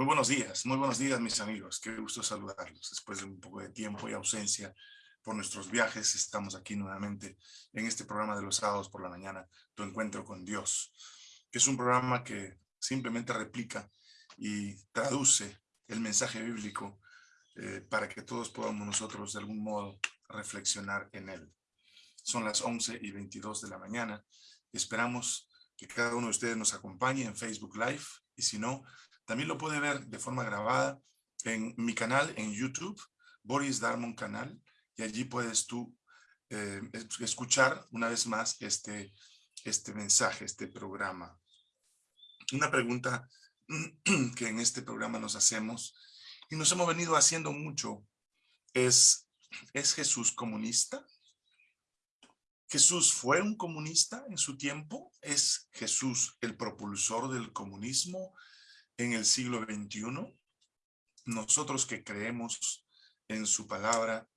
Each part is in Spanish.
Muy buenos días, muy buenos días mis amigos. Qué gusto saludarlos. Después de un poco de tiempo y ausencia por nuestros viajes, estamos aquí nuevamente en este programa de los sábados por la mañana, Tu Encuentro con Dios, que es un programa que simplemente replica y traduce el mensaje bíblico eh, para que todos podamos nosotros de algún modo reflexionar en él. Son las 11 y 22 de la mañana. Esperamos que cada uno de ustedes nos acompañe en Facebook Live y si no, también lo puede ver de forma grabada en mi canal en YouTube, Boris Darmon Canal, y allí puedes tú eh, escuchar una vez más este, este mensaje, este programa. Una pregunta que en este programa nos hacemos y nos hemos venido haciendo mucho es, ¿es Jesús comunista? ¿Jesús fue un comunista en su tiempo? ¿Es Jesús el propulsor del comunismo en el siglo XXI? Nosotros que creemos en su palabra,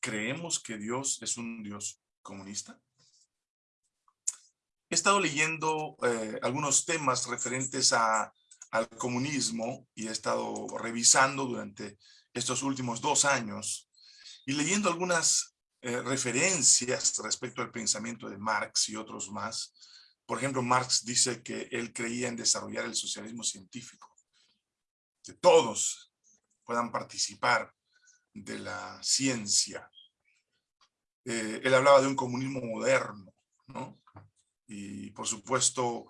¿creemos que Dios es un Dios comunista? He estado leyendo eh, algunos temas referentes al comunismo y he estado revisando durante estos últimos dos años y leyendo algunas eh, referencias respecto al pensamiento de Marx y otros más. Por ejemplo, Marx dice que él creía en desarrollar el socialismo científico, que todos puedan participar de la ciencia. Eh, él hablaba de un comunismo moderno, ¿no? Y por supuesto,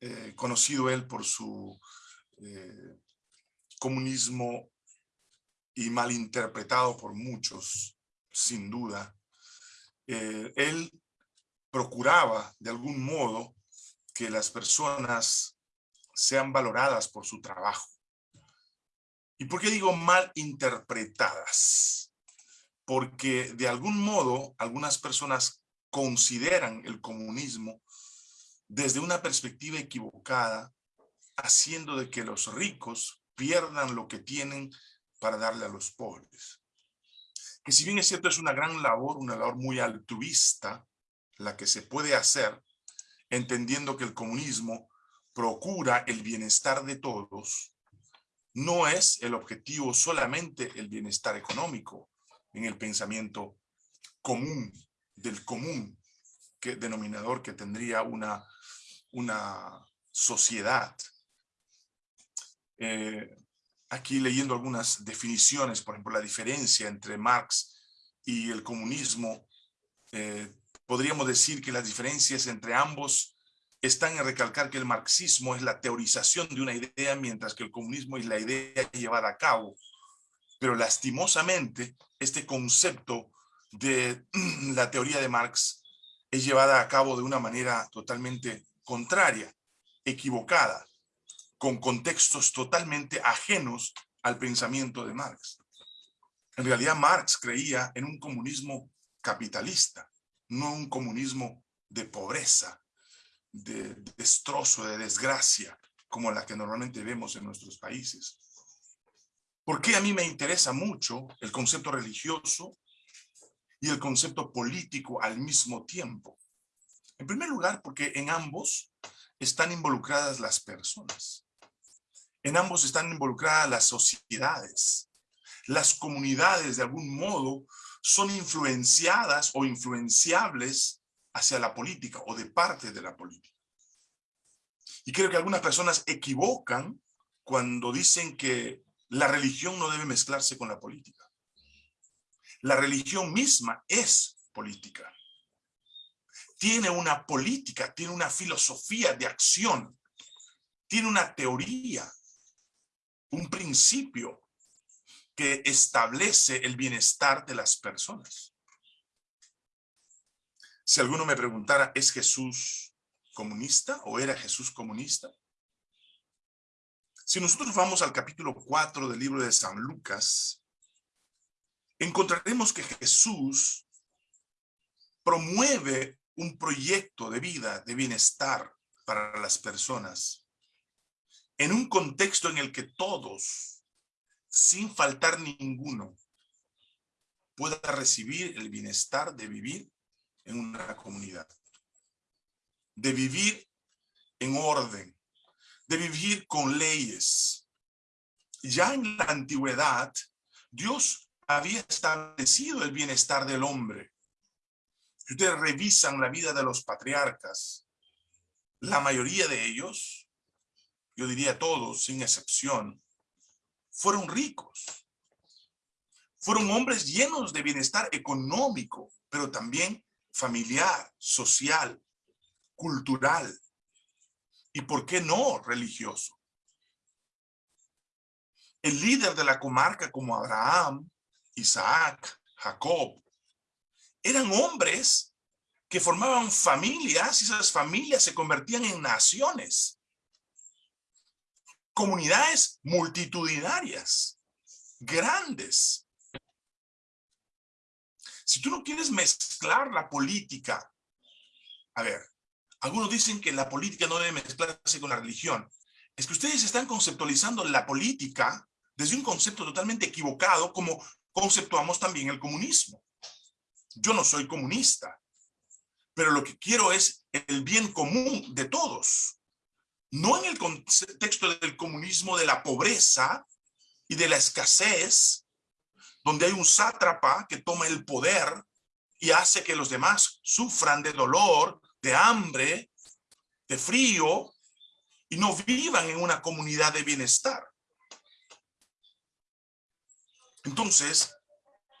eh, conocido él por su comunismo y malinterpretado por muchos, sin duda, eh, él procuraba de algún modo que las personas sean valoradas por su trabajo. ¿Y por qué digo mal interpretadas? Porque de algún modo algunas personas consideran el comunismo desde una perspectiva equivocada, haciendo de que los ricos pierdan lo que tienen para darle a los pobres que si bien es cierto es una gran labor, una labor muy altruista, la que se puede hacer, entendiendo que el comunismo procura el bienestar de todos, no es el objetivo solamente el bienestar económico en el pensamiento común, del común que, denominador que tendría una, una sociedad. Eh, aquí leyendo algunas definiciones, por ejemplo, la diferencia entre Marx y el comunismo, eh, podríamos decir que las diferencias entre ambos están en recalcar que el marxismo es la teorización de una idea, mientras que el comunismo es la idea llevada a cabo. Pero lastimosamente, este concepto de la teoría de Marx es llevada a cabo de una manera totalmente contraria, equivocada con contextos totalmente ajenos al pensamiento de Marx. En realidad Marx creía en un comunismo capitalista, no un comunismo de pobreza, de destrozo, de desgracia, como la que normalmente vemos en nuestros países. ¿Por qué a mí me interesa mucho el concepto religioso y el concepto político al mismo tiempo? En primer lugar, porque en ambos están involucradas las personas. En ambos están involucradas las sociedades. Las comunidades, de algún modo, son influenciadas o influenciables hacia la política o de parte de la política. Y creo que algunas personas equivocan cuando dicen que la religión no debe mezclarse con la política. La religión misma es política. Tiene una política, tiene una filosofía de acción, tiene una teoría un principio que establece el bienestar de las personas. Si alguno me preguntara, ¿es Jesús comunista o era Jesús comunista? Si nosotros vamos al capítulo 4 del libro de San Lucas, encontraremos que Jesús promueve un proyecto de vida, de bienestar para las personas en un contexto en el que todos, sin faltar ninguno, pueda recibir el bienestar de vivir en una comunidad, de vivir en orden, de vivir con leyes, ya en la antigüedad, Dios había establecido el bienestar del hombre. Si ustedes revisan la vida de los patriarcas, la mayoría de ellos, yo diría todos, sin excepción, fueron ricos. Fueron hombres llenos de bienestar económico, pero también familiar, social, cultural y, ¿por qué no, religioso? El líder de la comarca como Abraham, Isaac, Jacob, eran hombres que formaban familias y esas familias se convertían en naciones. Comunidades multitudinarias, grandes. Si tú no quieres mezclar la política, a ver, algunos dicen que la política no debe mezclarse con la religión. Es que ustedes están conceptualizando la política desde un concepto totalmente equivocado como conceptuamos también el comunismo. Yo no soy comunista, pero lo que quiero es el bien común de todos. No en el contexto del comunismo de la pobreza y de la escasez, donde hay un sátrapa que toma el poder y hace que los demás sufran de dolor, de hambre, de frío, y no vivan en una comunidad de bienestar. Entonces,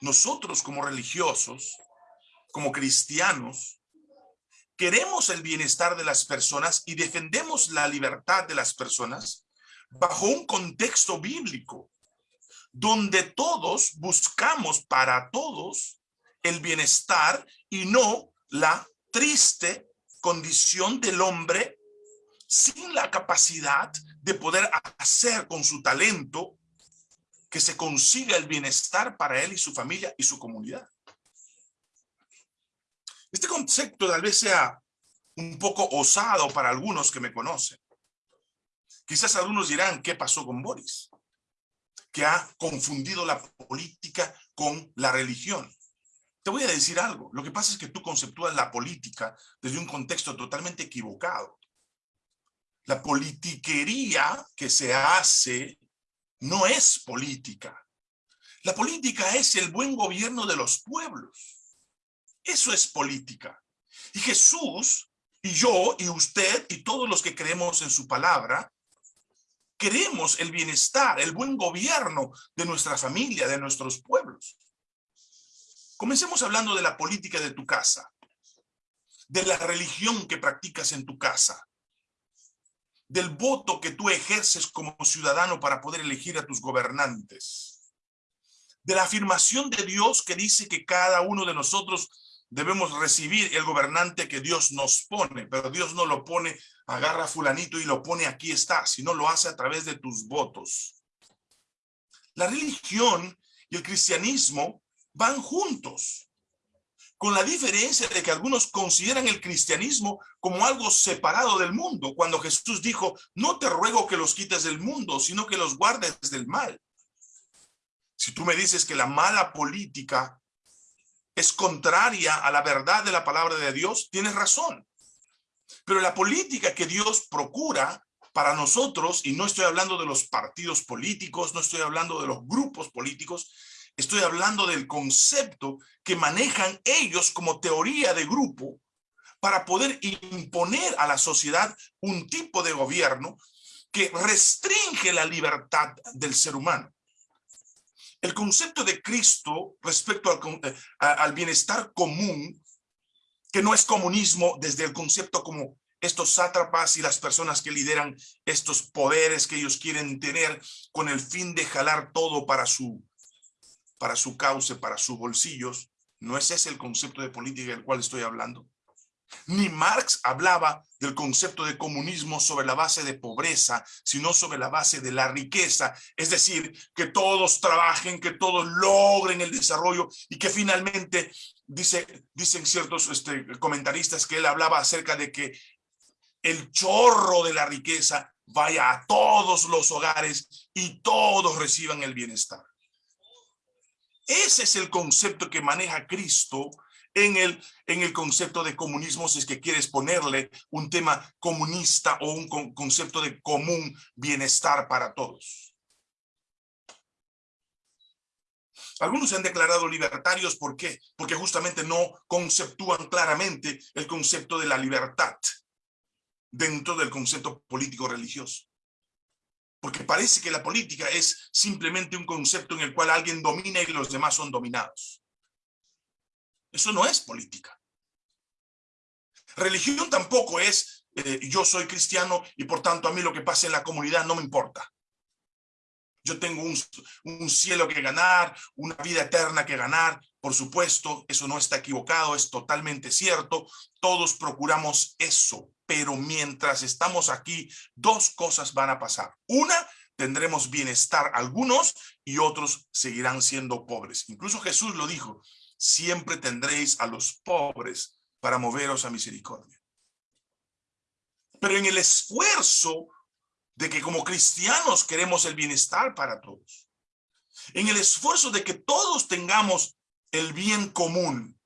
nosotros como religiosos, como cristianos, queremos el bienestar de las personas y defendemos la libertad de las personas bajo un contexto bíblico, donde todos buscamos para todos el bienestar y no la triste condición del hombre sin la capacidad de poder hacer con su talento que se consiga el bienestar para él y su familia y su comunidad. Este concepto tal vez sea un poco osado para algunos que me conocen. Quizás algunos dirán, ¿qué pasó con Boris? Que ha confundido la política con la religión. Te voy a decir algo. Lo que pasa es que tú conceptúas la política desde un contexto totalmente equivocado. La politiquería que se hace no es política. La política es el buen gobierno de los pueblos. Eso es política. Y Jesús, y yo, y usted, y todos los que creemos en su palabra, queremos el bienestar, el buen gobierno de nuestra familia, de nuestros pueblos. Comencemos hablando de la política de tu casa, de la religión que practicas en tu casa, del voto que tú ejerces como ciudadano para poder elegir a tus gobernantes, de la afirmación de Dios que dice que cada uno de nosotros debemos recibir el gobernante que Dios nos pone, pero Dios no lo pone, agarra a fulanito y lo pone aquí está, sino lo hace a través de tus votos. La religión y el cristianismo van juntos con la diferencia de que algunos consideran el cristianismo como algo separado del mundo, cuando Jesús dijo, no te ruego que los quites del mundo, sino que los guardes del mal. Si tú me dices que la mala política es contraria a la verdad de la palabra de Dios, tienes razón. Pero la política que Dios procura para nosotros, y no estoy hablando de los partidos políticos, no estoy hablando de los grupos políticos, Estoy hablando del concepto que manejan ellos como teoría de grupo para poder imponer a la sociedad un tipo de gobierno que restringe la libertad del ser humano. El concepto de Cristo respecto al, eh, al bienestar común, que no es comunismo desde el concepto como estos sátrapas y las personas que lideran estos poderes que ellos quieren tener con el fin de jalar todo para su, para su cauce, para sus bolsillos. ¿No es ese el concepto de política del cual estoy hablando? Ni Marx hablaba del concepto de comunismo sobre la base de pobreza, sino sobre la base de la riqueza. Es decir, que todos trabajen, que todos logren el desarrollo y que finalmente, dice, dicen ciertos este, comentaristas que él hablaba acerca de que el chorro de la riqueza vaya a todos los hogares y todos reciban el bienestar. Ese es el concepto que maneja Cristo en el, en el concepto de comunismo, si es que quieres ponerle un tema comunista o un concepto de común bienestar para todos. Algunos se han declarado libertarios, ¿por qué? Porque justamente no conceptúan claramente el concepto de la libertad dentro del concepto político religioso. Porque parece que la política es simplemente un concepto en el cual alguien domina y los demás son dominados. Eso no es política. Religión tampoco es eh, yo soy cristiano y por tanto a mí lo que pasa en la comunidad no me importa. Yo tengo un, un cielo que ganar, una vida eterna que ganar. Por supuesto, eso no está equivocado, es totalmente cierto. Todos procuramos eso, pero mientras estamos aquí, dos cosas van a pasar. Una, tendremos bienestar algunos y otros seguirán siendo pobres. Incluso Jesús lo dijo, siempre tendréis a los pobres para moveros a misericordia. Pero en el esfuerzo de que como cristianos queremos el bienestar para todos, en el esfuerzo de que todos tengamos el bien común,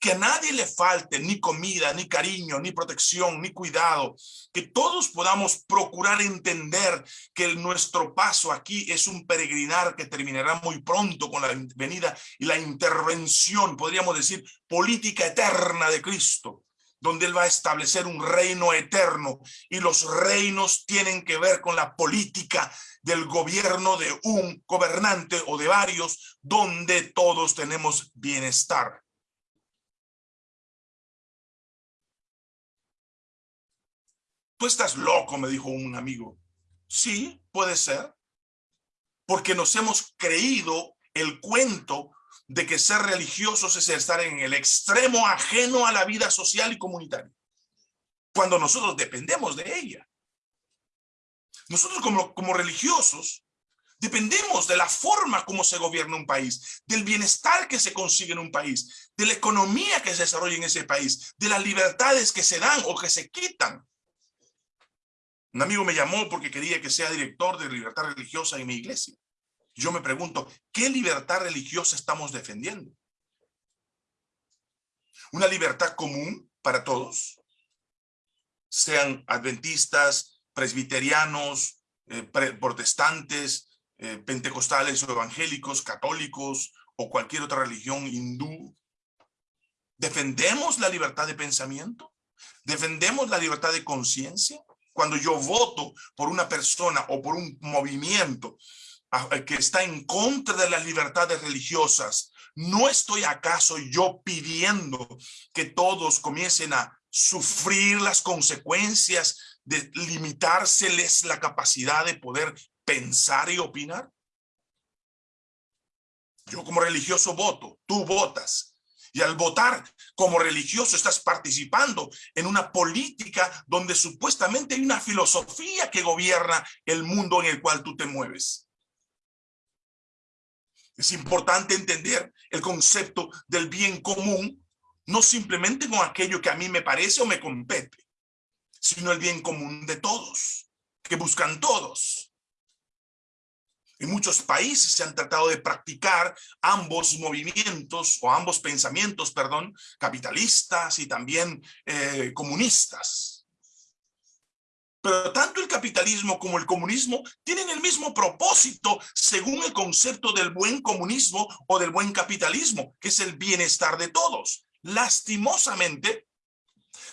que a nadie le falte ni comida, ni cariño, ni protección, ni cuidado, que todos podamos procurar entender que nuestro paso aquí es un peregrinar que terminará muy pronto con la venida y la intervención, podríamos decir, política eterna de Cristo donde Él va a establecer un reino eterno y los reinos tienen que ver con la política del gobierno de un gobernante o de varios, donde todos tenemos bienestar. Tú estás loco, me dijo un amigo. Sí, puede ser. Porque nos hemos creído el cuento de que ser religiosos es estar en el extremo ajeno a la vida social y comunitaria. Cuando nosotros dependemos de ella. Nosotros como, como religiosos dependemos de la forma como se gobierna un país, del bienestar que se consigue en un país, de la economía que se desarrolla en ese país, de las libertades que se dan o que se quitan. Un amigo me llamó porque quería que sea director de libertad religiosa en mi iglesia. Yo me pregunto, ¿qué libertad religiosa estamos defendiendo? ¿Una libertad común para todos? Sean adventistas, presbiterianos, eh, protestantes, eh, pentecostales o evangélicos, católicos o cualquier otra religión hindú. ¿Defendemos la libertad de pensamiento? ¿Defendemos la libertad de conciencia? Cuando yo voto por una persona o por un movimiento eh, que está en contra de las libertades religiosas, ¿no estoy acaso yo pidiendo que todos comiencen a sufrir las consecuencias de limitárseles la capacidad de poder pensar y opinar? Yo como religioso voto, tú votas. Y al votar como religioso estás participando en una política donde supuestamente hay una filosofía que gobierna el mundo en el cual tú te mueves. Es importante entender el concepto del bien común, no simplemente con aquello que a mí me parece o me compete, sino el bien común de todos, que buscan todos. En muchos países se han tratado de practicar ambos movimientos o ambos pensamientos, perdón, capitalistas y también eh, comunistas. Pero tanto el capitalismo como el comunismo tienen el mismo propósito según el concepto del buen comunismo o del buen capitalismo, que es el bienestar de todos. Lastimosamente,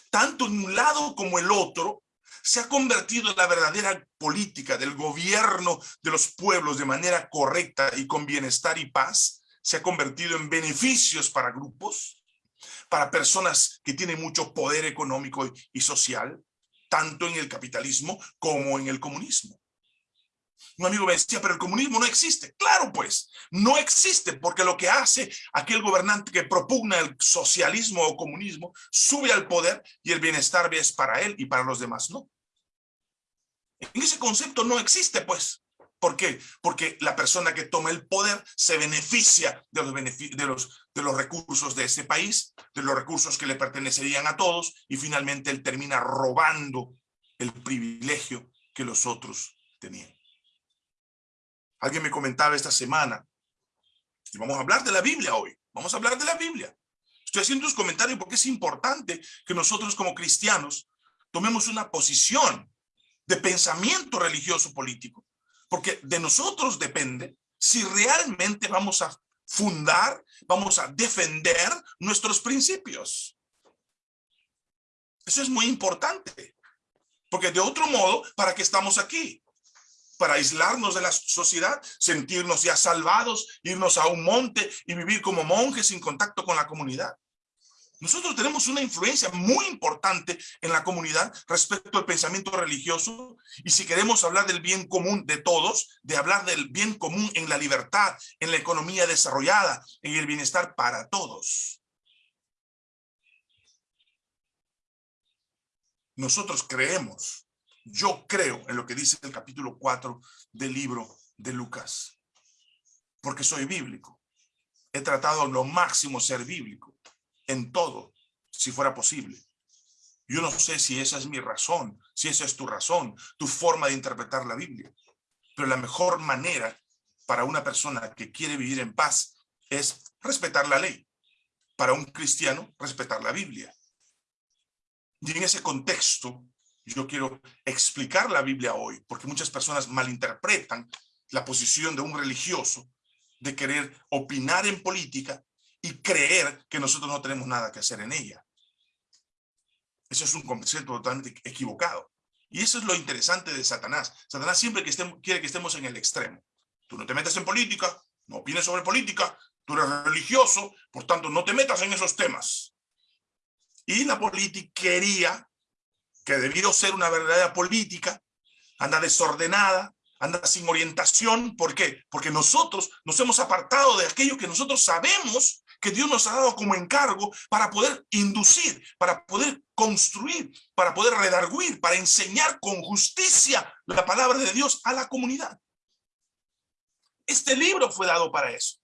tanto en un lado como el otro, se ha convertido en la verdadera política del gobierno de los pueblos de manera correcta y con bienestar y paz, se ha convertido en beneficios para grupos, para personas que tienen mucho poder económico y social, tanto en el capitalismo como en el comunismo. Un amigo me decía, pero el comunismo no existe. Claro, pues, no existe porque lo que hace aquel gobernante que propugna el socialismo o comunismo, sube al poder y el bienestar es para él y para los demás no. En ese concepto no existe, pues. ¿Por qué? Porque la persona que toma el poder se beneficia de los, recursos de ese país, de los recursos que le pertenecerían a todos, y finalmente él termina robando el privilegio que los otros tenían. Alguien me comentaba esta semana, y vamos a hablar de la Biblia hoy, vamos a hablar de la Biblia. Estoy haciendo un comentario porque es importante que nosotros como cristianos tomemos una posición de pensamiento religioso político porque de nosotros depende si realmente vamos a fundar, vamos a defender nuestros principios. Eso es muy importante. Porque de otro modo, ¿para qué estamos aquí? Para aislarnos de la sociedad, sentirnos ya salvados, irnos a un monte y vivir como monjes sin contacto con la comunidad. Nosotros tenemos una influencia muy importante en la comunidad respecto al pensamiento religioso y si queremos hablar del bien común de todos, de hablar del bien común en la libertad, en la economía desarrollada, en el bienestar para todos. Nosotros creemos, yo creo en lo que dice el capítulo 4 del libro de Lucas, porque soy bíblico. He tratado lo máximo ser bíblico en todo, si fuera posible. Yo no sé si esa es mi razón, si esa es tu razón, tu forma de interpretar la Biblia. Pero la mejor manera para una persona que quiere vivir en paz es respetar la ley. Para un cristiano, respetar la Biblia. Y en ese contexto, yo quiero explicar la Biblia hoy, porque muchas personas malinterpretan la posición de un religioso de querer opinar en política y creer que nosotros no tenemos nada que hacer en ella. Eso es un concepto totalmente equivocado. Y eso es lo interesante de Satanás. Satanás siempre que estemos, quiere que estemos en el extremo. Tú no te metas en política, no opines sobre política, tú eres religioso, por tanto no te metas en esos temas. Y la política quería que debido a ser una verdadera política, anda desordenada, anda sin orientación. ¿Por qué? Porque nosotros nos hemos apartado de aquello que nosotros sabemos que Dios nos ha dado como encargo para poder inducir, para poder construir, para poder redarguir, para enseñar con justicia la palabra de Dios a la comunidad. Este libro fue dado para eso.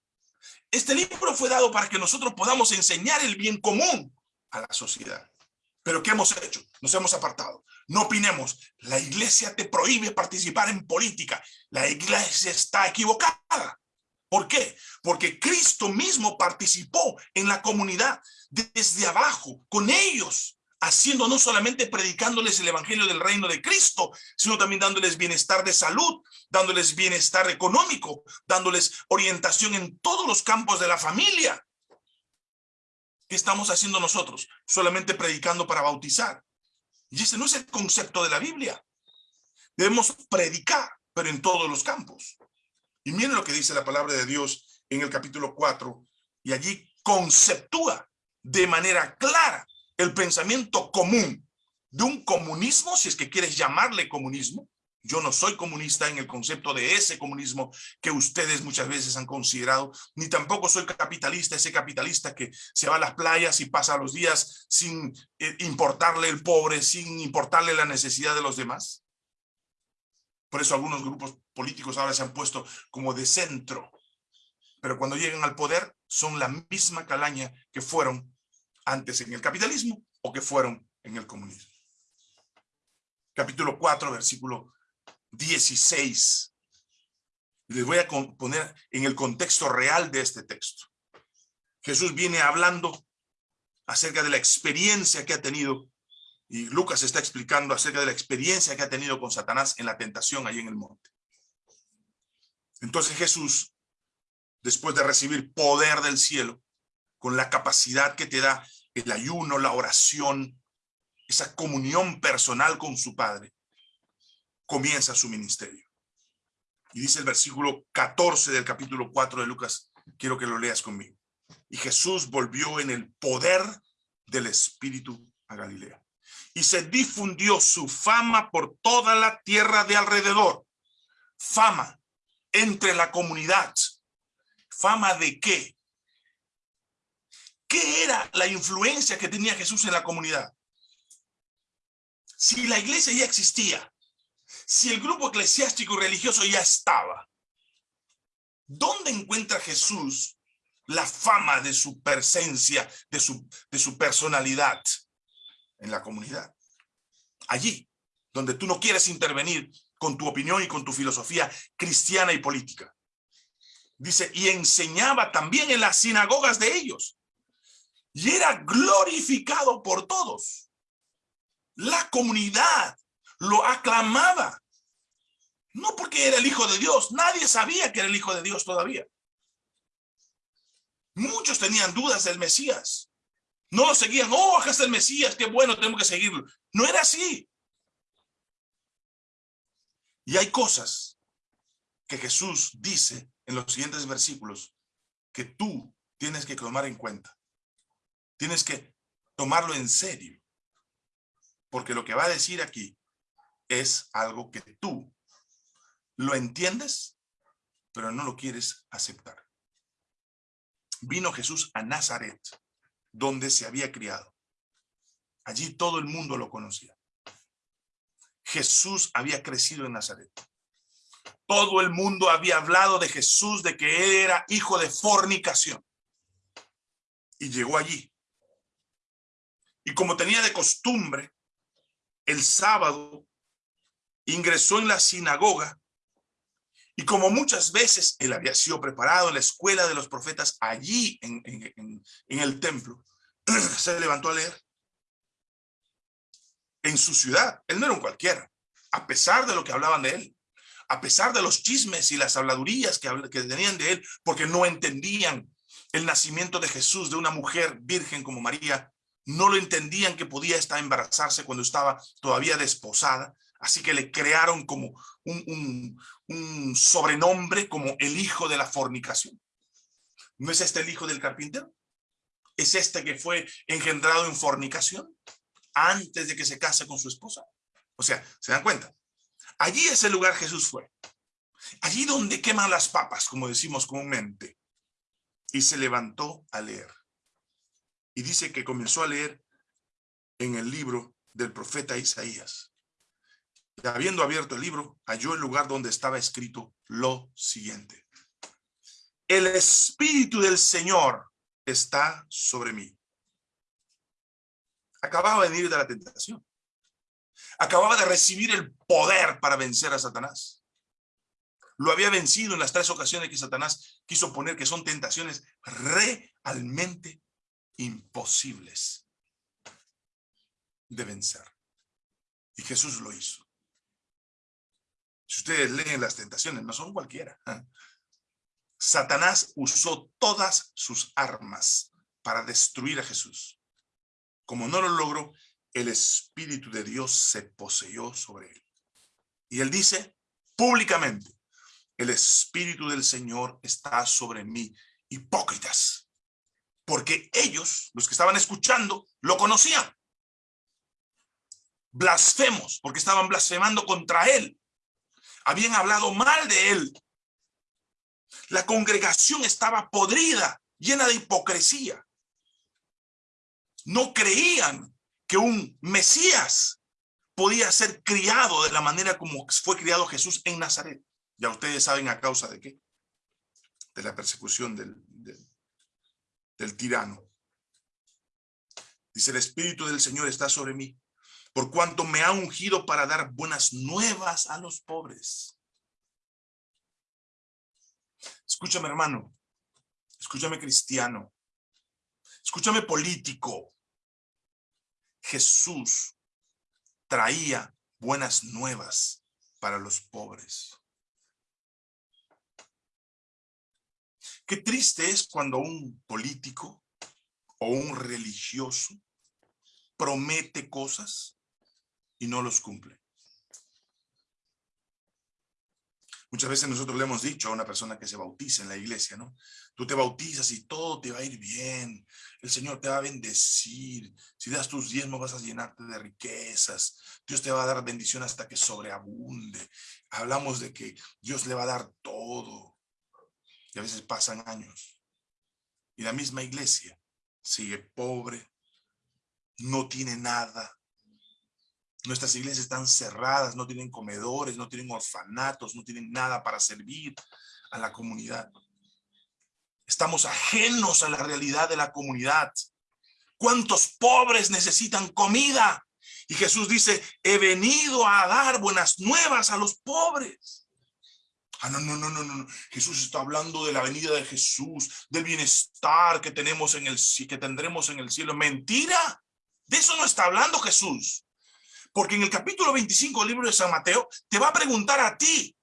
Este libro fue dado para que nosotros podamos enseñar el bien común a la sociedad. Pero ¿qué hemos hecho? Nos hemos apartado. No opinemos. La iglesia te prohíbe participar en política. La iglesia está equivocada. ¿Por qué? Porque Cristo mismo participó en la comunidad desde abajo, con ellos, haciendo no solamente predicándoles el evangelio del reino de Cristo, sino también dándoles bienestar de salud, dándoles bienestar económico, dándoles orientación en todos los campos de la familia. ¿Qué estamos haciendo nosotros? Solamente predicando para bautizar. Y ese no es el concepto de la Biblia. Debemos predicar, pero en todos los campos. Y miren lo que dice la palabra de Dios en el capítulo 4, y allí conceptúa de manera clara el pensamiento común de un comunismo, si es que quieres llamarle comunismo. Yo no soy comunista en el concepto de ese comunismo que ustedes muchas veces han considerado, ni tampoco soy capitalista, ese capitalista que se va a las playas y pasa los días sin eh, importarle el pobre, sin importarle la necesidad de los demás. Por eso algunos grupos políticos ahora se han puesto como de centro. Pero cuando llegan al poder son la misma calaña que fueron antes en el capitalismo o que fueron en el comunismo. Capítulo 4, versículo 16. Les voy a poner en el contexto real de este texto. Jesús viene hablando acerca de la experiencia que ha tenido y Lucas está explicando acerca de la experiencia que ha tenido con Satanás en la tentación ahí en el monte. Entonces Jesús, después de recibir poder del cielo, con la capacidad que te da el ayuno, la oración, esa comunión personal con su Padre, comienza su ministerio. Y dice el versículo 14 del capítulo 4 de Lucas, quiero que lo leas conmigo. Y Jesús volvió en el poder del Espíritu a Galilea y se difundió su fama por toda la tierra de alrededor. Fama entre la comunidad. ¿Fama de qué? ¿Qué era la influencia que tenía Jesús en la comunidad? Si la iglesia ya existía, si el grupo eclesiástico y religioso ya estaba, ¿dónde encuentra Jesús la fama de su presencia, de su, de su personalidad? En la comunidad. Allí, donde tú no quieres intervenir con tu opinión y con tu filosofía cristiana y política. Dice, y enseñaba también en las sinagogas de ellos. Y era glorificado por todos. La comunidad lo aclamaba. No porque que era el Hijo de Dios. Nadie sabía que era el Hijo de Dios todavía. Muchos tenían dudas del Mesías. No lo seguían. Oh, acá está el Mesías. Qué bueno, tenemos que seguirlo. No era así. Y hay cosas que Jesús dice en los siguientes versículos que tú tienes que tomar en cuenta. Tienes que tomarlo en serio. Porque lo que va a decir aquí es algo que tú lo entiendes, pero no lo quieres aceptar. Vino Jesús a Nazaret, donde se había criado. Allí todo el mundo lo conocía. Jesús había crecido en Nazaret. Todo el mundo había hablado de Jesús, de que era hijo de fornicación. Y llegó allí. Y como tenía de costumbre, el sábado ingresó en la sinagoga y como muchas veces él había sido preparado en la escuela de los profetas allí en, el templo, se levantó a leer en su ciudad. Él no era un cualquiera, a pesar de lo que hablaban de él, a pesar de los chismes y las habladurías que, tenían de él, porque no entendían el nacimiento de Jesús de una mujer virgen como María, no lo entendían que podía estar embarazarse cuando estaba todavía desposada, así que le crearon como un sobrenombre como el hijo de la fornicación. ¿No es este el hijo del carpintero? ¿Es este que fue engendrado en fornicación? antes de que se case con su esposa. O sea, ¿se dan cuenta? Allí es el lugar Jesús fue. Allí donde queman las papas, como decimos comúnmente. Y se levantó a leer. Y dice que comenzó a leer en el libro del profeta Isaías. Habiendo abierto el libro, halló el lugar donde estaba escrito lo siguiente. El Espíritu del Señor está sobre mí Acababa de venir de la tentación. Acababa de recibir el poder para vencer a Satanás. Lo había vencido en las tres ocasiones que Satanás quiso poner que son tentaciones realmente imposibles de vencer. Y Jesús lo hizo. Si ustedes leen las tentaciones, no son cualquiera. Satanás usó todas sus armas para destruir a Jesús. Como no lo logró, el Espíritu de Dios se poseyó sobre él. Y él dice públicamente, el Espíritu del Señor está sobre mí, hipócritas. Porque ellos, los que estaban escuchando, lo conocían. Blasfemos, porque estaban blasfemando contra él. Habían hablado mal de él. La congregación estaba podrida, llena de hipocresía no creían que un Mesías podía ser criado de la manera como fue criado Jesús en Nazaret. Ya ustedes saben a causa de qué. De la persecución del, del, tirano. Dice, el Espíritu del Señor está sobre mí, por cuanto me ha ungido para dar buenas nuevas a los pobres. Escúchame, hermano. Escúchame, cristiano. Escúchame, político. Jesús traía buenas nuevas para los pobres. Qué triste es cuando un político o un religioso promete cosas y no los cumple. Muchas veces nosotros le hemos dicho a una persona que se bautiza en la iglesia, ¿no? Tú te bautizas y todo te va a ir bien. El Señor te va a bendecir. Si das tus diezmos vas a llenarte de riquezas. Dios te va a dar bendición hasta que sobreabunde. Hablamos de que Dios le va a dar todo. Y a veces pasan años. Y la misma iglesia sigue pobre, no tiene nada, Nuestras iglesias están cerradas, no tienen comedores, no tienen orfanatos, no tienen nada para servir a la comunidad. Estamos ajenos a la realidad de la comunidad. ¿Cuántos pobres necesitan comida? Y Jesús dice, he venido a dar buenas nuevas a los pobres. Ah, no, no, no, no, no. Jesús está hablando de la venida de Jesús, del bienestar que tenemos en el que tendremos en el cielo. Mentira. De eso no está hablando Jesús. Porque en el capítulo 25 del libro de San Mateo te va a preguntar a ti,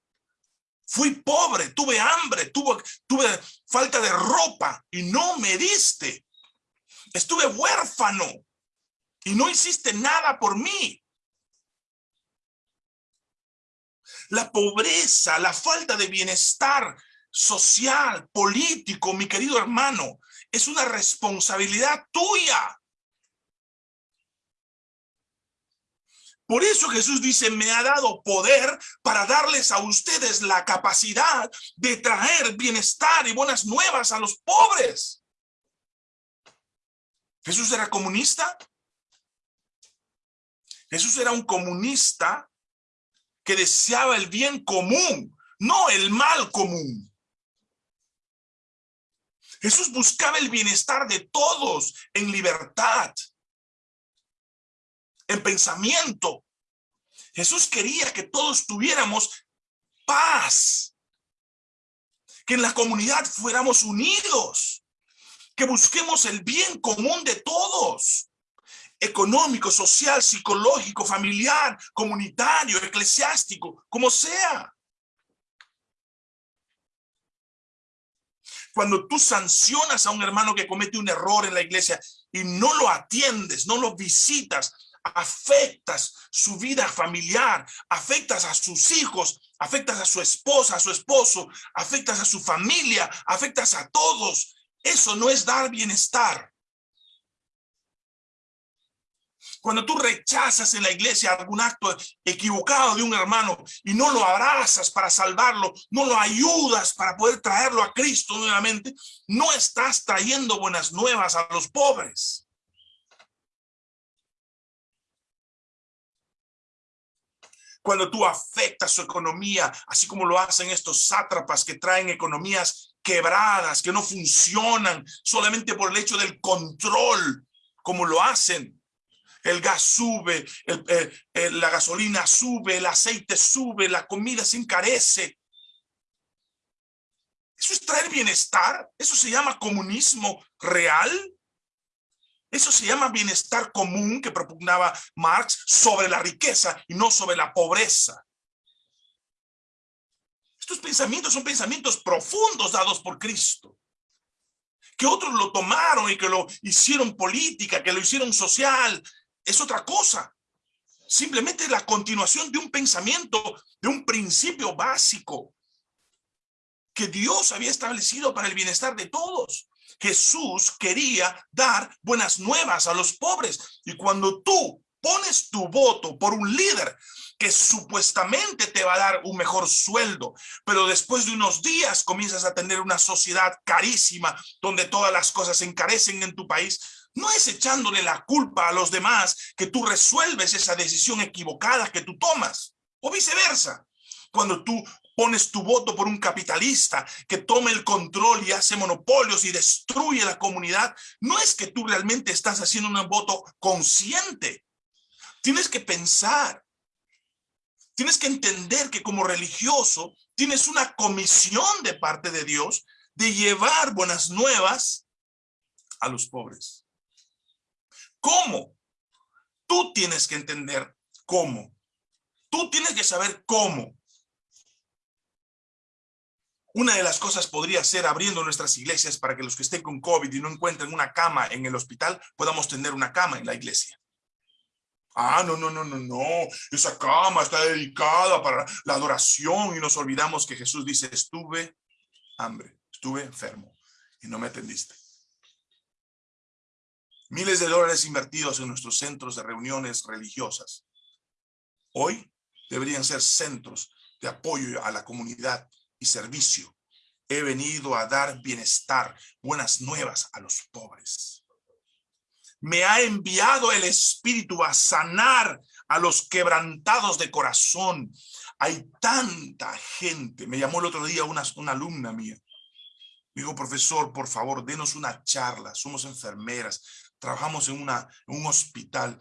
Fui pobre, tuve hambre, tuve, falta de ropa y no me diste. Estuve huérfano y no hiciste nada por mí. La pobreza, la falta de bienestar social, político, mi querido hermano, es una responsabilidad tuya. Por eso Jesús dice, me ha dado poder para darles a ustedes la capacidad de traer bienestar y buenas nuevas a los pobres. ¿Jesús era comunista? Jesús era un comunista que deseaba el bien común, no el mal común. Jesús buscaba el bienestar de todos en libertad en pensamiento. Jesús quería que todos tuviéramos paz, que en la comunidad fuéramos unidos, que busquemos el bien común de todos, económico, social, psicológico, familiar, comunitario, eclesiástico, como sea. Cuando tú sancionas a un hermano que comete un error en la iglesia y no lo atiendes, no lo visitas, afectas su vida familiar, afectas a sus hijos, afectas a su esposa, a su esposo, afectas a su familia, afectas a todos. Eso no es dar bienestar. Cuando tú rechazas en la iglesia algún acto equivocado de un hermano y no lo abrazas para salvarlo, no lo ayudas para poder traerlo a Cristo nuevamente, no estás trayendo buenas nuevas a los pobres. Cuando tú afectas su economía, así como lo hacen estos sátrapas que traen economías quebradas, que no funcionan solamente por el hecho del control, como lo hacen. El gas sube, la gasolina sube, el aceite sube, la comida se encarece. ¿Eso es traer bienestar? ¿Eso se llama comunismo real? Eso se llama bienestar común que propugnaba Marx sobre la riqueza y no sobre la pobreza. Estos pensamientos son pensamientos profundos dados por Cristo. Que otros lo tomaron y que lo hicieron política, que lo hicieron social, es otra cosa. Simplemente la continuación de un pensamiento, de un principio básico que Dios había establecido para el bienestar de todos. Jesús quería dar buenas nuevas a los pobres. Y cuando tú pones tu voto por un líder que supuestamente te va a dar un mejor sueldo, pero después de unos días comienzas a tener una sociedad carísima donde todas las cosas se encarecen en tu país, no es echándole la culpa a los demás que tú resuelves esa decisión equivocada que tú tomas, o viceversa. Cuando tú pones tu voto por un capitalista que tome el control y hace monopolios y destruye la comunidad, no es que tú realmente estás haciendo un voto consciente. Tienes que pensar. Tienes que entender que como religioso tienes una comisión de parte de Dios de llevar buenas nuevas a los pobres. ¿Cómo? Tú tienes que entender cómo. Tú tienes que saber cómo. Una de las cosas podría ser abriendo nuestras iglesias para que los que estén con COVID y no encuentren una cama en el hospital, podamos tener una cama en la iglesia. Ah, no, no, no, no, no. Esa cama está dedicada para la adoración y nos olvidamos que Jesús dice, estuve hambre, estuve enfermo y no me atendiste. Miles de dólares invertidos en nuestros centros de reuniones religiosas. Hoy deberían ser centros de apoyo a la comunidad y servicio. He venido a dar bienestar, buenas nuevas a los pobres. Me ha enviado el Espíritu a sanar a los quebrantados de corazón. Hay tanta gente. Me llamó el otro día una, alumna mía. Me dijo, profesor, por favor, denos una charla. Somos enfermeras, trabajamos en, una, en un hospital.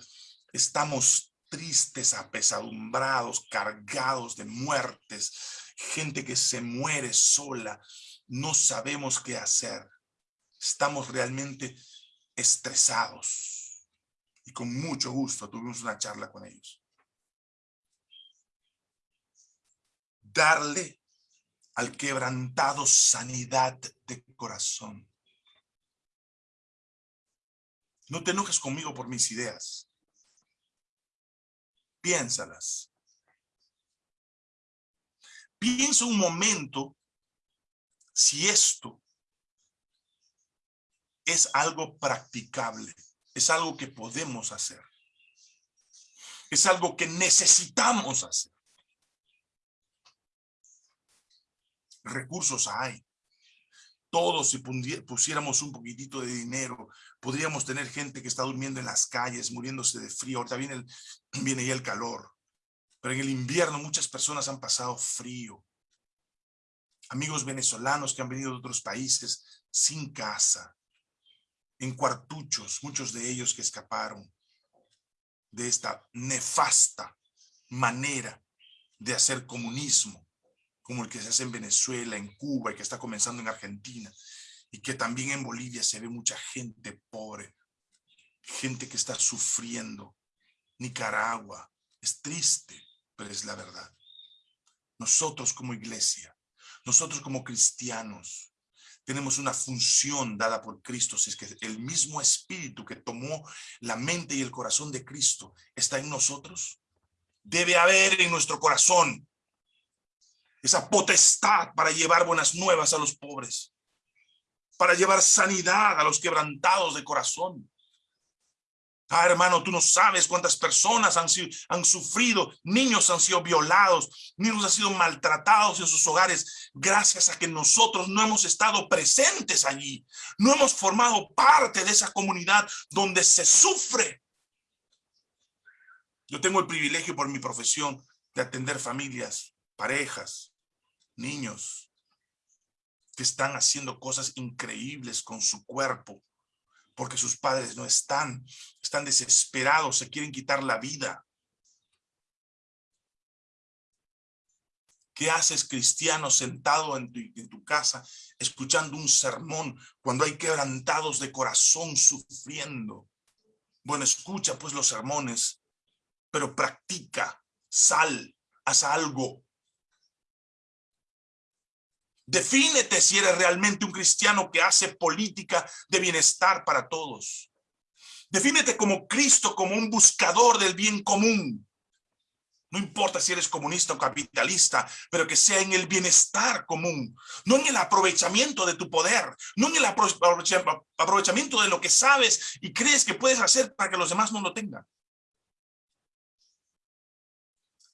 Estamos tristes, apesadumbrados, cargados de muertes, gente que se muere sola, no sabemos qué hacer. Estamos realmente estresados. Y con mucho gusto tuvimos una charla con ellos. Darle al quebrantado sanidad de corazón. No te enojes conmigo por mis ideas. Piénsalas. Piensa un momento si esto es algo practicable, es algo que podemos hacer, es algo que necesitamos hacer. Recursos hay. Todos si pusiéramos un poquitito de dinero, podríamos tener gente que está durmiendo en las calles, muriéndose de frío. Ahorita viene, el, viene ya el calor. Pero en el invierno muchas personas han pasado frío. Amigos venezolanos que han venido de otros países sin casa, en cuartuchos, muchos de ellos que escaparon de esta nefasta manera de hacer comunismo, como el que se hace en Venezuela, en Cuba y que está comenzando en Argentina, y que también en Bolivia se ve mucha gente pobre, gente que está sufriendo. Nicaragua, es triste, pero es la verdad. Nosotros como iglesia, nosotros como cristianos, tenemos una función dada por Cristo, si es que el mismo espíritu que tomó la mente y el corazón de Cristo está en nosotros, debe haber en nuestro corazón esa potestad para llevar buenas nuevas a los pobres, para llevar sanidad a los quebrantados de corazón, Ah, hermano, tú no sabes cuántas personas han, sufrido, niños han sido violados, niños han sido maltratados en sus hogares, gracias a que nosotros no hemos estado presentes allí, no hemos formado parte de esa comunidad donde se sufre. Yo tengo el privilegio por mi profesión de atender familias, parejas, niños, que están haciendo cosas increíbles con su cuerpo, porque sus padres no están, están desesperados, se quieren quitar la vida. ¿Qué haces cristiano sentado en tu, casa escuchando un sermón cuando hay quebrantados de corazón sufriendo? Bueno, escucha pues los sermones, pero practica, sal, haz algo. Defínete si eres realmente un cristiano que hace política de bienestar para todos. Defínete como Cristo, como un buscador del bien común. No importa si eres comunista o capitalista, pero que sea en el bienestar común, no en el aprovechamiento de tu poder, no en el aprovechamiento de lo que sabes y crees que puedes hacer para que los demás no lo tengan.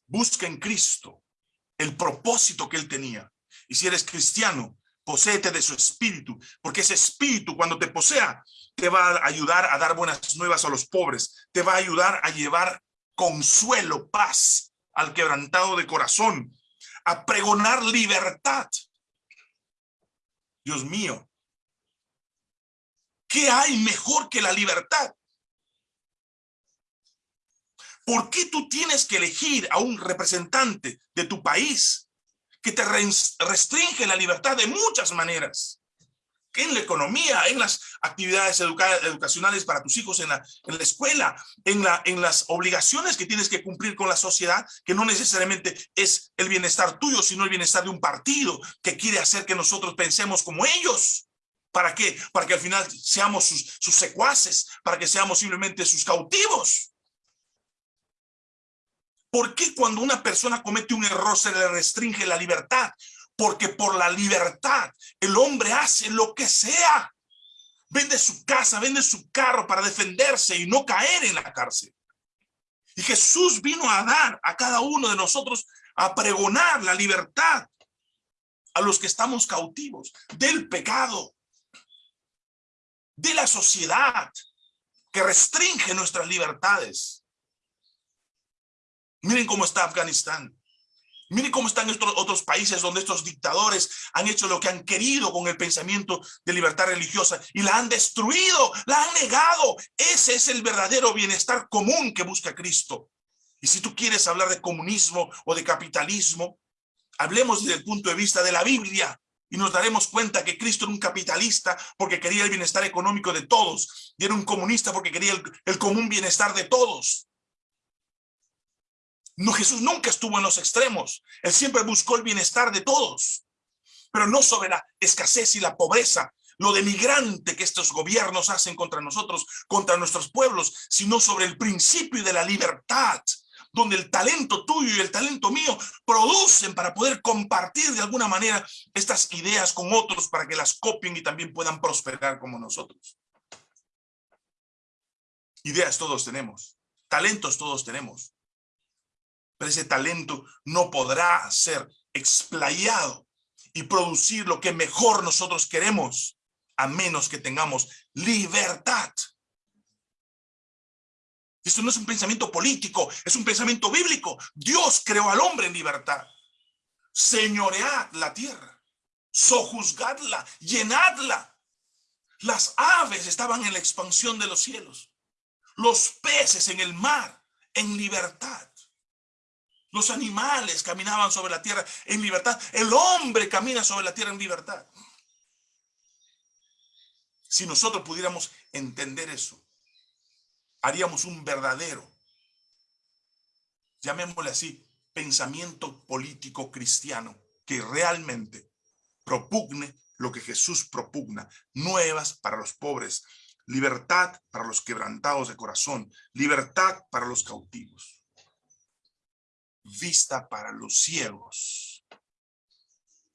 Busca en Cristo el propósito que Él tenía y si eres cristiano, poséete de su espíritu, porque ese espíritu cuando te posea, te va a ayudar a dar buenas nuevas a los pobres, te va a ayudar a llevar consuelo, paz al quebrantado de corazón, a pregonar libertad. Dios mío, ¿qué hay mejor que la libertad? ¿Por qué tú tienes que elegir a un representante de tu país que te restringe la libertad de muchas maneras. En la economía, en las actividades educacionales para tus hijos en la, escuela, en, la, en las obligaciones que tienes que cumplir con la sociedad, que no necesariamente es el bienestar tuyo, sino el bienestar de un partido que quiere hacer que nosotros pensemos como ellos. ¿Para qué? Para que al final seamos sus secuaces, para que seamos simplemente sus cautivos. ¿Por qué cuando una persona comete un error se le restringe la libertad? Porque por la libertad el hombre hace lo que sea. Vende su casa, vende su carro para defenderse y no caer en la cárcel. Y Jesús vino a dar a cada uno de nosotros a pregonar la libertad a los que estamos cautivos del pecado, de la sociedad que restringe nuestras libertades. Miren cómo está Afganistán. Miren cómo están estos otros países donde estos dictadores han hecho lo que han querido con el pensamiento de libertad religiosa y la han destruido, la han negado. Ese es el verdadero bienestar común que busca Cristo. Y si tú quieres hablar de comunismo o de capitalismo, hablemos desde el punto de vista de la Biblia y nos daremos cuenta que Cristo era un capitalista porque quería el bienestar económico de todos y era un comunista porque quería el, el común bienestar de todos. No, Jesús nunca estuvo en los extremos. Él siempre buscó el bienestar de todos. pero no sobre la escasez y la pobreza, lo denigrante que estos gobiernos hacen contra nosotros, contra nuestros pueblos, sino sobre el principio de la libertad, donde el talento tuyo y el talento mío producen para poder compartir de alguna manera estas ideas con otros para que las copien y también puedan prosperar como nosotros. Ideas todos tenemos, talentos todos tenemos, pero ese talento no podrá ser explayado y producir lo que mejor nosotros queremos, a menos que tengamos libertad. Esto no es un pensamiento político, es un pensamiento bíblico. Dios creó al hombre en libertad. Señoread la tierra, sojuzgadla, llenadla. Las aves estaban en la expansión de los cielos. Los peces en el mar, en libertad. Los animales caminaban sobre la tierra en libertad. El hombre camina sobre la tierra en libertad. Si nosotros pudiéramos entender eso, haríamos un verdadero, llamémosle así, pensamiento político cristiano que realmente propugne lo que Jesús propugna, nuevas para los pobres, libertad para los quebrantados de corazón, libertad para los cautivos, vista para los ciegos.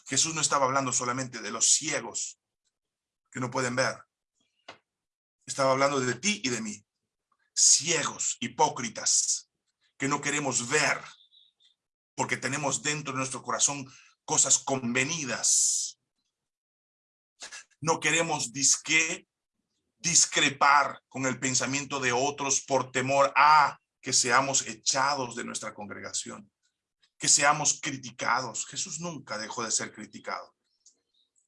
Jesús no estaba hablando solamente de los ciegos que no pueden ver. Estaba hablando de ti y de mí ciegos, hipócritas, que no queremos ver, porque tenemos dentro de nuestro corazón cosas convenidas. No queremos disque, discrepar con el pensamiento de otros por temor a que seamos echados de nuestra congregación, que seamos criticados. Jesús nunca dejó de ser criticado.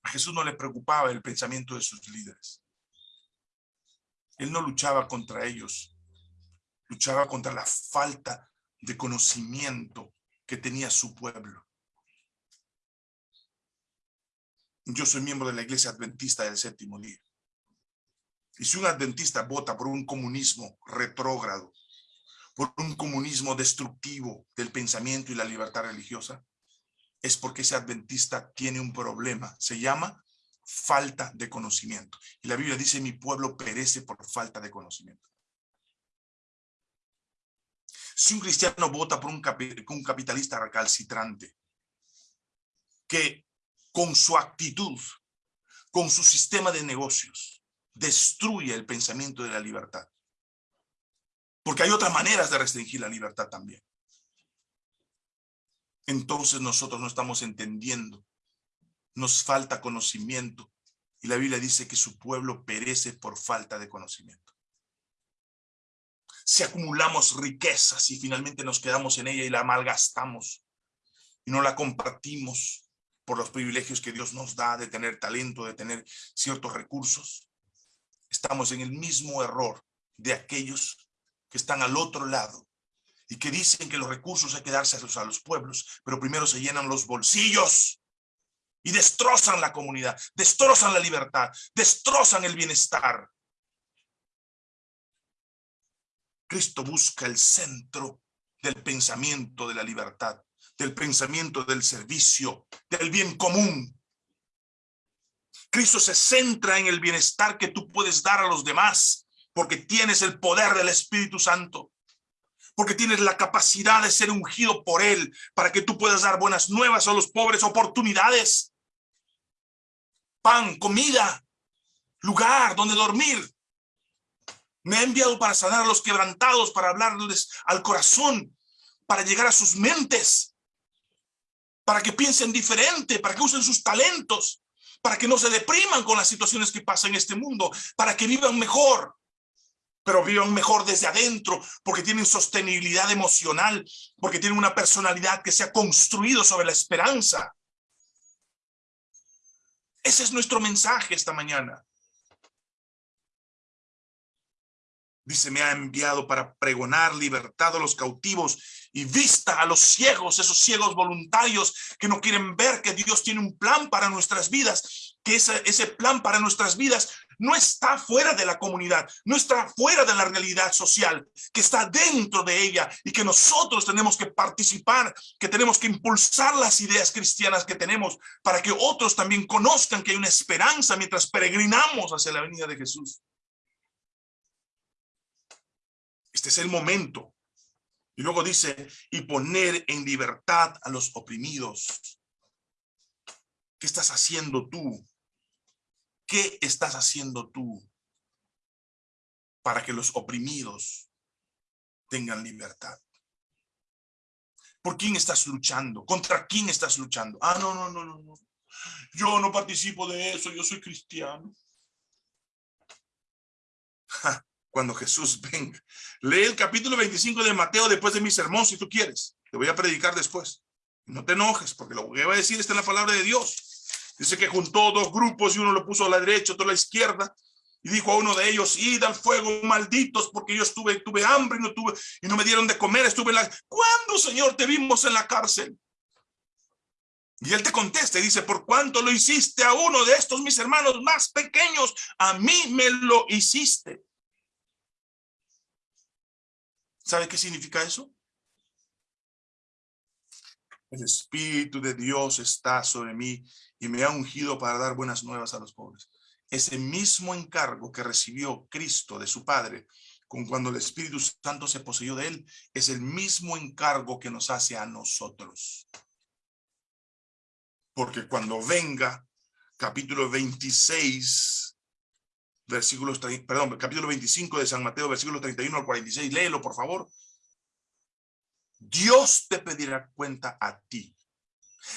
A Jesús no le preocupaba el pensamiento de sus líderes. Él no luchaba contra ellos, luchaba contra la falta de conocimiento que tenía su pueblo. Yo soy miembro de la iglesia adventista del séptimo día. Y si un adventista vota por un comunismo retrógrado, por un comunismo destructivo del pensamiento y la libertad religiosa, es porque ese adventista tiene un problema. Se llama falta de conocimiento. Y la Biblia dice, mi pueblo perece por falta de conocimiento. Si un cristiano vota por un, capitalista recalcitrante, que con su actitud, con su sistema de negocios, destruye el pensamiento de la libertad. Porque hay otras maneras de restringir la libertad también. Entonces nosotros no estamos entendiendo. Nos falta conocimiento. Y la Biblia dice que su pueblo perece por falta de conocimiento si acumulamos riquezas y finalmente nos quedamos en ella y la malgastamos y no la compartimos por los privilegios que Dios nos da de tener talento, de tener ciertos recursos, estamos en el mismo error de aquellos que están al otro lado y que dicen que los recursos hay que dárselos a los pueblos, pero primero se llenan los bolsillos y destrozan la comunidad, destrozan la libertad, destrozan el bienestar. Cristo busca el centro del pensamiento de la libertad, del pensamiento del servicio, del bien común. Cristo se centra en el bienestar que tú puedes dar a los demás, porque tienes el poder del Espíritu Santo, porque tienes la capacidad de ser ungido por Él, para que tú puedas dar buenas nuevas a los pobres, oportunidades, pan, comida, lugar donde dormir, me ha enviado para sanar a los quebrantados, para hablarles al corazón, para llegar a sus mentes, para que piensen diferente, para que usen sus talentos, para que no se depriman con las situaciones que pasan en este mundo, para que vivan mejor, pero vivan mejor desde adentro, porque tienen sostenibilidad emocional, porque tienen una personalidad que se ha construido sobre la esperanza. Ese es nuestro mensaje esta mañana. Dice, me ha enviado para pregonar libertad a los cautivos y vista a los ciegos, esos ciegos voluntarios que no quieren ver que Dios tiene un plan para nuestras vidas, que ese, ese plan para nuestras vidas no está fuera de la comunidad, no está fuera de la realidad social, que está dentro de ella y que nosotros tenemos que participar, que tenemos que impulsar las ideas cristianas que tenemos para que otros también conozcan que hay una esperanza mientras peregrinamos hacia la venida de Jesús. Este es el momento. Y luego dice, y poner en libertad a los oprimidos. ¿Qué estás haciendo tú? ¿Qué estás haciendo tú para que los oprimidos tengan libertad? ¿Por quién estás luchando? ¿Contra quién estás luchando? Ah, no, no, no, no, no. Yo no participo de eso, yo soy cristiano. Cuando Jesús venga. Lee el capítulo 25 de Mateo después de mi sermón, si tú quieres. Te voy a predicar después. No te enojes, porque lo que va a decir está en la palabra de Dios. Dice que juntó dos grupos y uno lo puso a la derecha, otro a la izquierda. Y dijo a uno de ellos, id al fuego, malditos, porque yo estuve, tuve hambre y no tuve, y no me dieron de comer, estuve en la... ¿Cuándo, Señor, te vimos en la cárcel? Y él te contesta y dice, por cuánto lo hiciste a uno de estos mis hermanos más pequeños, a mí me lo hiciste. ¿Sabe qué significa eso? El Espíritu de Dios está sobre mí y me ha ungido para dar buenas nuevas a los pobres. Ese mismo encargo que recibió Cristo de su Padre, con cuando el Espíritu Santo se poseyó de él, es el mismo encargo que nos hace a nosotros. Porque cuando venga, capítulo 26, versículos, perdón, capítulo 25 de San Mateo, versículo 31 al 46, léelo por favor. Dios te pedirá cuenta a ti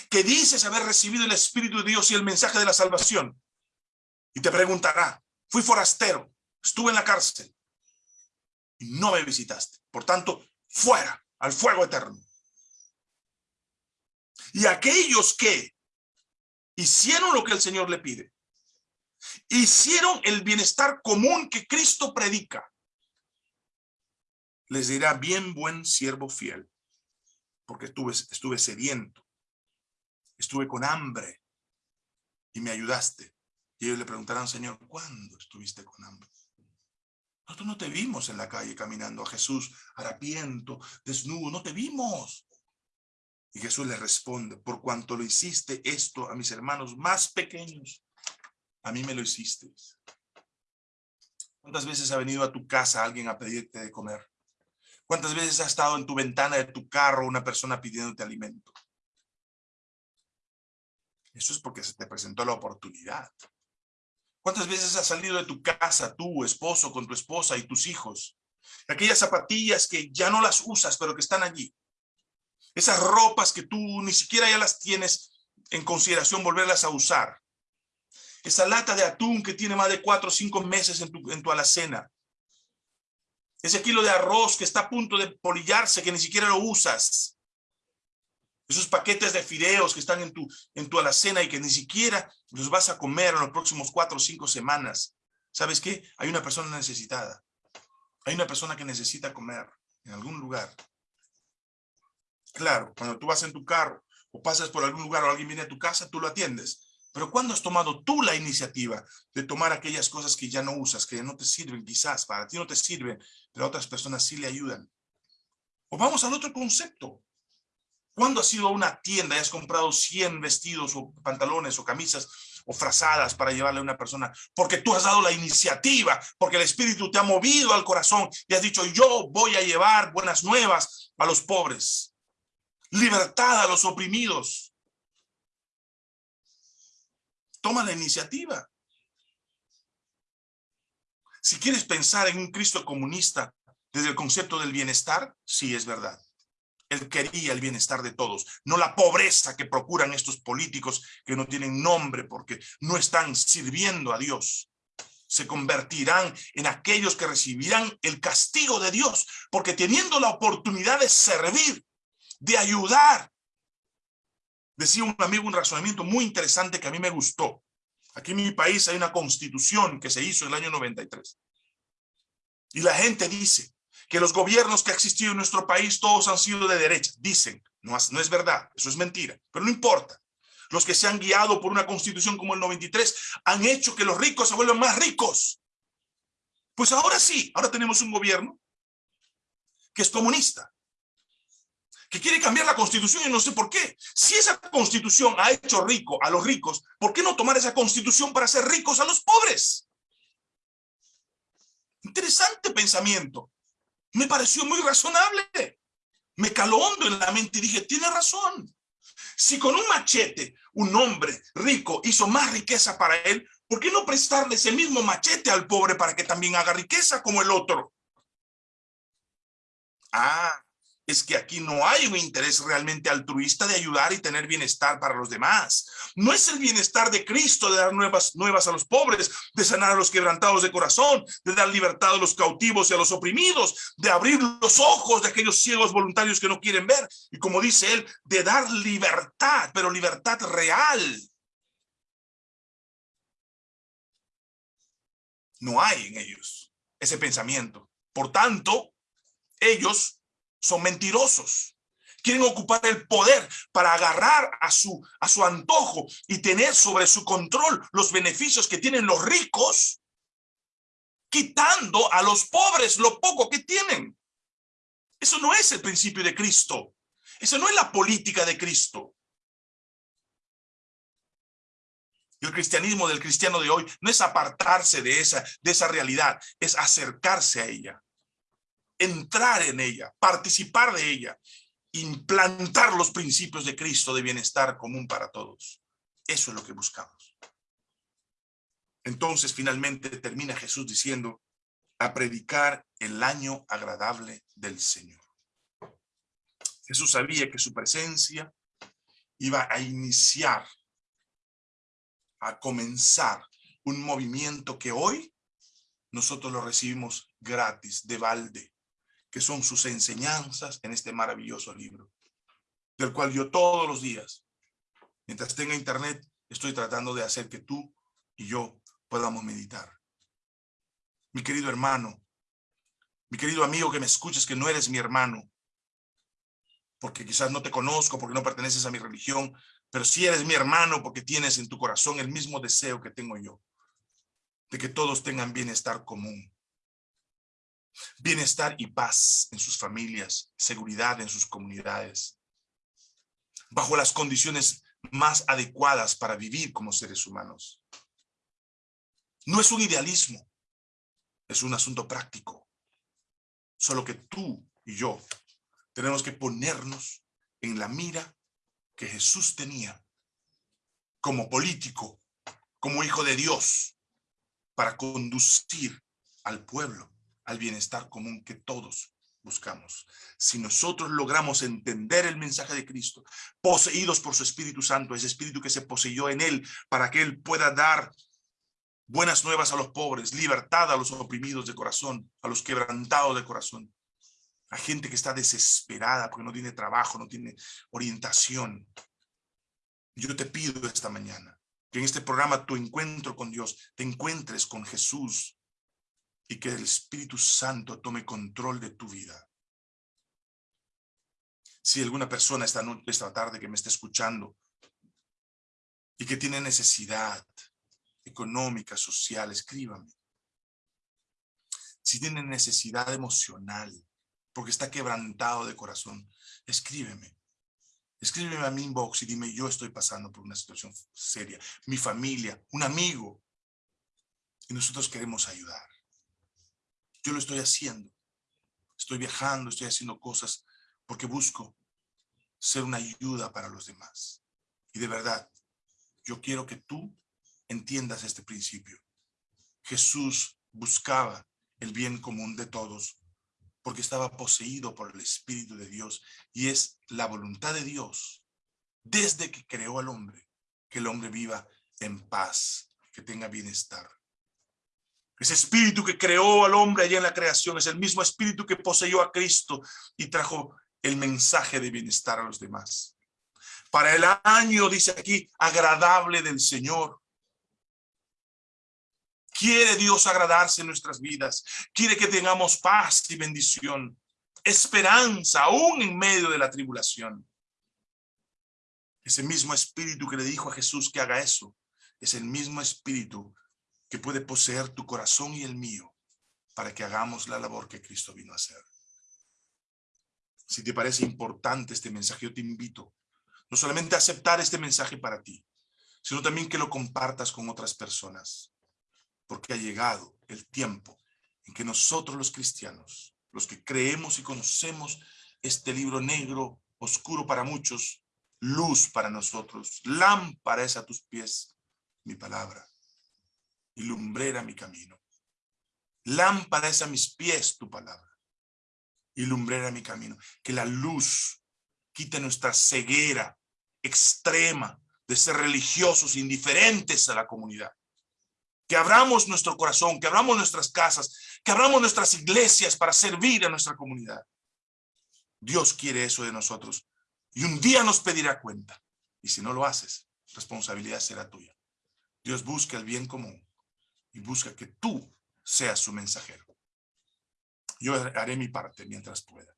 que dices haber recibido el Espíritu de Dios y el mensaje de la salvación. Y te preguntará, fui forastero, estuve en la cárcel y no me visitaste. Por tanto, fuera al fuego eterno. Y aquellos que hicieron lo que el Señor le pide, hicieron el bienestar común que Cristo predica, les dirá, bien buen siervo fiel, porque estuve, estuve sediento, estuve con hambre y me ayudaste. Y ellos le preguntarán, Señor, ¿cuándo estuviste con hambre? Nosotros no te vimos en la calle caminando a Jesús, harapiento, desnudo, no te vimos. Y Jesús le responde, por cuanto lo hiciste esto a mis hermanos más pequeños, a mí me lo hiciste. ¿Cuántas veces ha venido a tu casa alguien a pedirte de comer? ¿Cuántas veces ha estado en tu ventana de tu carro una persona pidiéndote alimento? Eso es porque se te presentó la oportunidad. ¿Cuántas veces has salido de tu casa, tú, esposo, con tu esposa y tus hijos? Aquellas zapatillas que ya no las usas, pero que están allí. Esas ropas que tú ni siquiera ya las tienes en consideración volverlas a usar. Esa lata de atún que tiene más de cuatro o cinco meses en tu, en tu alacena. Ese kilo de arroz que está a punto de polillarse, que ni siquiera lo usas. Esos paquetes de fideos que están en tu, en tu alacena y que ni siquiera los vas a comer en los próximos cuatro o cinco semanas. ¿Sabes qué? Hay una persona necesitada. Hay una persona que necesita comer en algún lugar. Claro, cuando tú vas en tu carro o pasas por algún lugar o alguien viene a tu casa, tú lo atiendes. Pero ¿cuándo has tomado tú la iniciativa de tomar aquellas cosas que ya no usas, que no te sirven quizás, para ti no te sirven, pero a otras personas sí le ayudan? O vamos al otro concepto. ¿Cuándo has ido a una tienda y has comprado 100 vestidos o pantalones o camisas o frazadas para llevarle a una persona? Porque tú has dado la iniciativa, porque el Espíritu te ha movido al corazón y has dicho, yo voy a llevar buenas nuevas a los pobres, libertad a los oprimidos. Toma la iniciativa. Si quieres pensar en un Cristo comunista desde el concepto del bienestar, sí es verdad. Él quería el bienestar de todos, no la pobreza que procuran estos políticos que no tienen nombre porque no están sirviendo a Dios. Se convertirán en aquellos que recibirán el castigo de Dios, porque teniendo la oportunidad de servir, de ayudar. Decía un amigo un razonamiento muy interesante que a mí me gustó. Aquí en mi país hay una constitución que se hizo en el año 93. Y la gente dice, que los gobiernos que ha existido en nuestro país todos han sido de derecha. Dicen, no, no es verdad, eso es mentira, pero no importa. los que se han guiado por una constitución como el 93, han hecho que los ricos se vuelvan más ricos. Pues ahora sí, ahora tenemos un gobierno que es comunista, que quiere cambiar la constitución y no sé por qué. Si esa constitución ha hecho rico a los ricos, ¿por qué no tomar esa constitución para hacer ricos a los pobres? Interesante pensamiento. Me pareció muy razonable. Me caló hondo en la mente y dije, tiene razón. Si con un machete un hombre rico hizo más riqueza para él, ¿por qué no prestarle ese mismo machete al pobre para que también haga riqueza como el otro? Ah, es que aquí no hay un interés realmente altruista de ayudar y tener bienestar para los demás. No es el bienestar de Cristo de dar nuevas, nuevas a los pobres, de sanar a los quebrantados de corazón, de dar libertad a los cautivos y a los oprimidos, de abrir los ojos de aquellos ciegos voluntarios que no quieren ver. Y como dice él, de dar libertad, pero libertad real. No hay en ellos ese pensamiento. Por tanto, ellos son mentirosos. Quieren ocupar el poder para agarrar a su, a su antojo y tener sobre su control los beneficios que tienen los ricos, quitando a los pobres lo poco que tienen. Eso no es el principio de Cristo. Eso no es la política de Cristo. Y el cristianismo del cristiano de hoy no es apartarse de esa, de esa realidad, es acercarse a ella entrar en ella, participar de ella, implantar los principios de Cristo de bienestar común para todos. Eso es lo que buscamos. Entonces finalmente termina Jesús diciendo, a predicar el año agradable del Señor. Jesús sabía que su presencia iba a iniciar, a comenzar un movimiento que hoy nosotros lo recibimos gratis, de balde, que son sus enseñanzas en este maravilloso libro, del cual yo todos los días, mientras tenga internet, estoy tratando de hacer que tú y yo podamos meditar. Mi querido hermano, mi querido amigo que me escuches, que no eres mi hermano, porque quizás no te conozco, porque no perteneces a mi religión, pero si eres mi hermano porque tienes en tu corazón el mismo deseo que tengo yo, de que todos tengan bienestar común, bienestar y paz en sus familias, seguridad en sus comunidades, bajo las condiciones más adecuadas para vivir como seres humanos. No es un idealismo, es un asunto práctico. Solo que tú y yo tenemos que ponernos en la mira que Jesús tenía como político, como hijo de Dios, para conducir al pueblo al bienestar común que todos buscamos. Si nosotros logramos entender el mensaje de Cristo, poseídos por su Espíritu Santo, ese Espíritu que se poseyó en Él, para que Él pueda dar buenas nuevas a los pobres, libertad a los oprimidos de corazón, a los quebrantados de corazón, a gente que está desesperada porque no tiene trabajo, no tiene orientación. Yo te pido esta mañana que en este programa tu encuentro con Dios, te encuentres con Jesús, y que el Espíritu Santo tome control de tu vida. Si alguna persona esta, esta tarde que me está escuchando y que tiene necesidad económica, social, escríbame. Si tiene necesidad emocional, porque está quebrantado de corazón, escríbeme. Escríbeme a mi inbox y dime, yo estoy pasando por una situación seria. Mi familia, un amigo. Y nosotros queremos ayudar. Yo lo estoy haciendo. Estoy viajando, estoy haciendo cosas porque busco ser una ayuda para los demás. Y de verdad, yo quiero que tú entiendas este principio. Jesús buscaba el bien común de todos porque estaba poseído por el Espíritu de Dios y es la voluntad de Dios desde que creó al hombre, que el hombre viva en paz, que tenga bienestar. Ese espíritu que creó al hombre allá en la creación es el mismo espíritu que poseyó a Cristo y trajo el mensaje de bienestar a los demás. Para el año, dice aquí, agradable del Señor. Quiere Dios agradarse en nuestras vidas. Quiere que tengamos paz y bendición. Esperanza aún en medio de la tribulación. Ese mismo espíritu que le dijo a Jesús que haga eso, es el mismo espíritu que puede poseer tu corazón y el mío para que hagamos la labor que Cristo vino a hacer. Si te parece importante este mensaje, yo te invito no solamente a aceptar este mensaje para ti, sino también que lo compartas con otras personas, porque ha llegado el tiempo en que nosotros los cristianos, los que creemos y conocemos este libro negro, oscuro para muchos, luz para nosotros, lámpara es a tus pies, mi palabra, y lumbrera mi camino. Lámpara es a mis pies tu palabra, y lumbrera mi camino. Que la luz quite nuestra ceguera extrema de ser religiosos indiferentes a la comunidad. Que abramos nuestro corazón, que abramos nuestras casas, que abramos nuestras iglesias para servir a nuestra comunidad. Dios quiere eso de nosotros. Y un día nos pedirá cuenta. Y si no lo haces, responsabilidad será tuya. Dios busca el bien común y busca que tú seas su mensajero. Yo haré mi parte mientras pueda.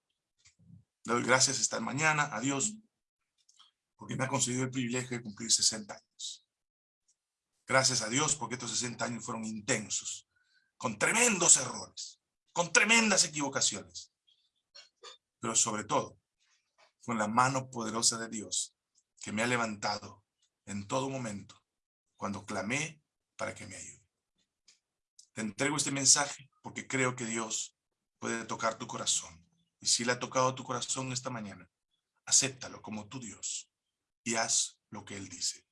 Le doy gracias esta mañana a Dios porque me ha concedido el privilegio de cumplir 60 años. Gracias a Dios porque estos 60 años fueron intensos, con tremendos errores, con tremendas equivocaciones, pero sobre todo con la mano poderosa de Dios que me ha levantado en todo momento cuando clamé para que me ayude. Te entrego este mensaje porque creo que Dios puede tocar tu corazón. Y si le ha tocado tu corazón esta mañana, acéptalo como tu Dios y haz lo que Él dice.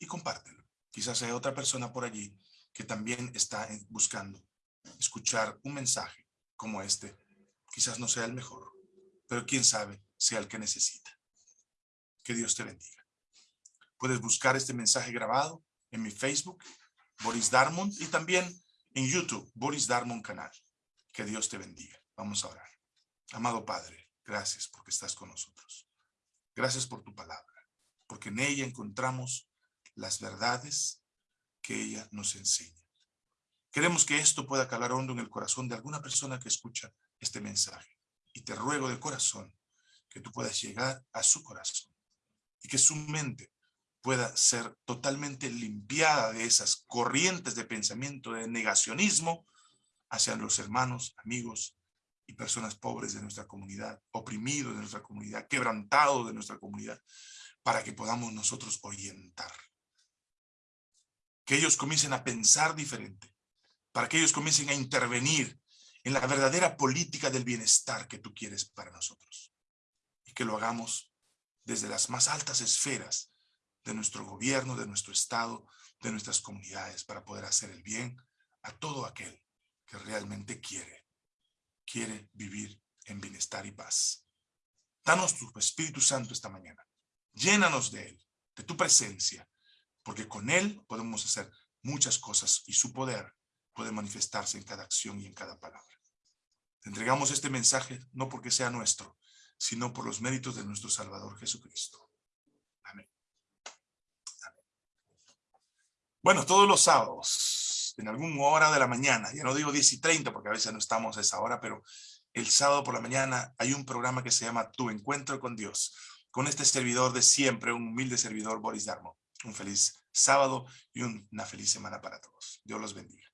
Y compártelo. Quizás hay otra persona por allí que también está buscando escuchar un mensaje como este. Quizás no sea el mejor, pero quién sabe sea el que necesita. Que Dios te bendiga. Puedes buscar este mensaje grabado en mi Facebook, Boris Darmon, y también en YouTube, Boris Darmon Canal. Que Dios te bendiga. Vamos a orar. Amado Padre, gracias porque estás con nosotros. Gracias por tu palabra, porque en ella encontramos las verdades que ella nos enseña. Queremos que esto pueda calar hondo en el corazón de alguna persona que escucha este mensaje. Y te ruego de corazón que tú puedas llegar a su corazón y que su mente pueda ser totalmente limpiada de esas corrientes de pensamiento de negacionismo hacia los hermanos, amigos y personas pobres de nuestra comunidad, oprimidos de nuestra comunidad, quebrantados de nuestra comunidad, para que podamos nosotros orientar. Que ellos comiencen a pensar diferente, para que ellos comiencen a intervenir en la verdadera política del bienestar que tú quieres para nosotros que lo hagamos desde las más altas esferas de nuestro gobierno, de nuestro Estado, de nuestras comunidades, para poder hacer el bien a todo aquel que realmente quiere, quiere vivir en bienestar y paz. Danos tu Espíritu Santo esta mañana. Llénanos de Él, de tu presencia, porque con Él podemos hacer muchas cosas y su poder puede manifestarse en cada acción y en cada palabra. Te entregamos este mensaje no porque sea nuestro, sino por los méritos de nuestro Salvador Jesucristo. Bueno, todos los sábados, en alguna hora de la mañana, ya no digo 10 y 30 porque a veces no estamos a esa hora, pero el sábado por la mañana hay un programa que se llama Tu Encuentro con Dios, con este servidor de siempre, un humilde servidor, Boris Darmo. Un feliz sábado y una feliz semana para todos. Dios los bendiga.